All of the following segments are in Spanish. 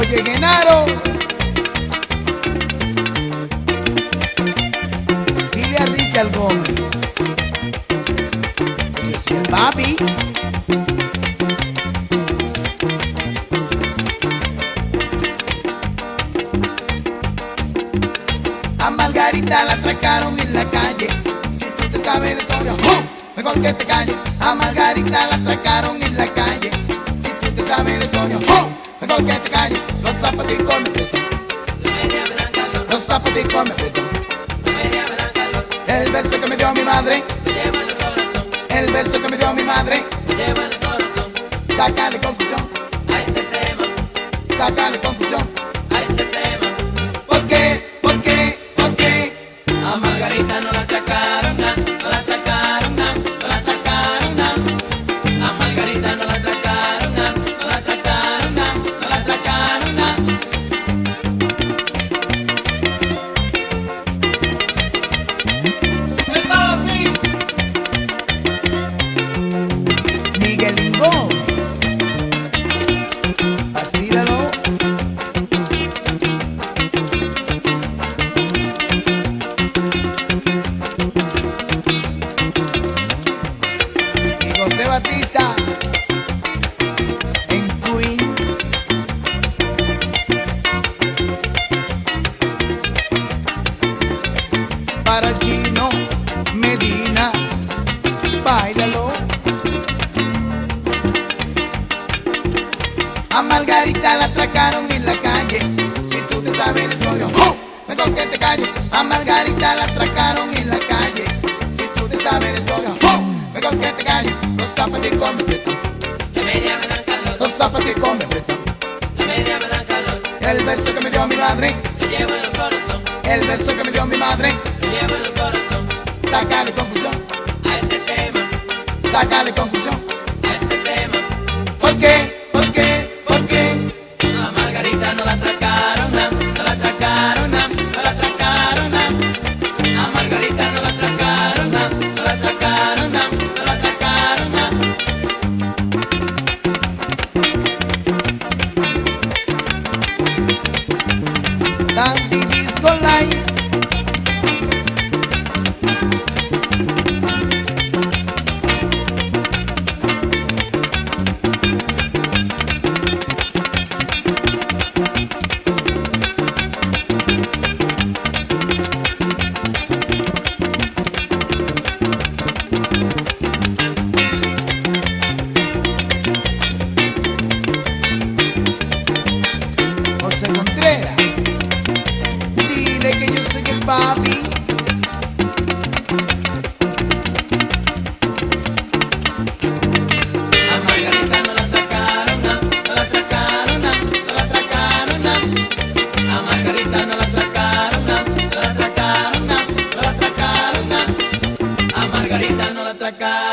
Oye, Genaro. Dile Richard Gómez. Papi. A Margarita la atracaron en la calle. Si tú te sabes la historia, ¡oh! mejor que te calles. A Margarita la atracaron en la calle. Si tú te sabes la historia, ¡oh! mejor que te calles zapaticos me aprietan. Los zapaticos me aprietan. El beso que me dio mi madre. El beso que me dio mi madre. Sácale conclusión. A este tema. Sácale conclusión. en Queen. Para el chino Medina, bailalo. A Margarita la atracaron en la calle. Si tú te sabes la historia, ¡oh! mejor que te calles. A Margarita la atracaron. El beso que me dio mi madre, lo llevo en el corazón. El beso que me dio mi madre, lo llevo en el corazón. Sácale conclusión a este tema. Sácale conclusión.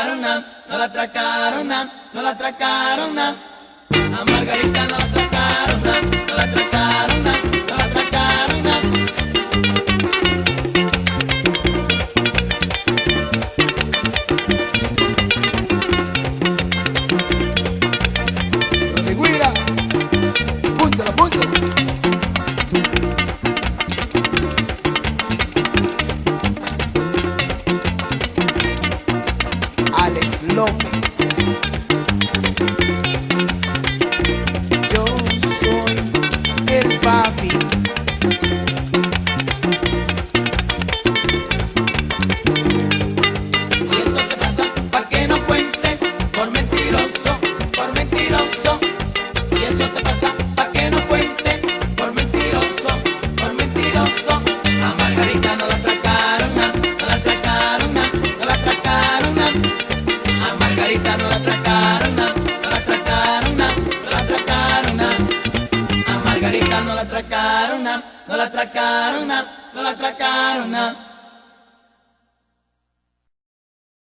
no la atracaron, no la atracaron. A Margarita no la atracaron, no la atracaron. love. no la atracaron, no la atracaron, no la atracaron.